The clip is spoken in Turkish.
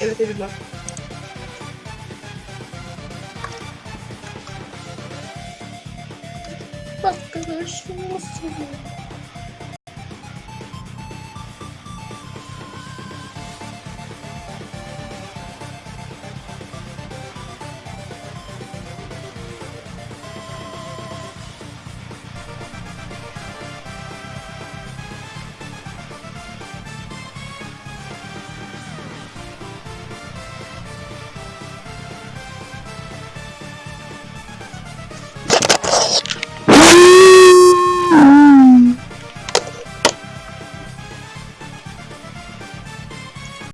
Evet Eylül var. Arkadaşım nasıl?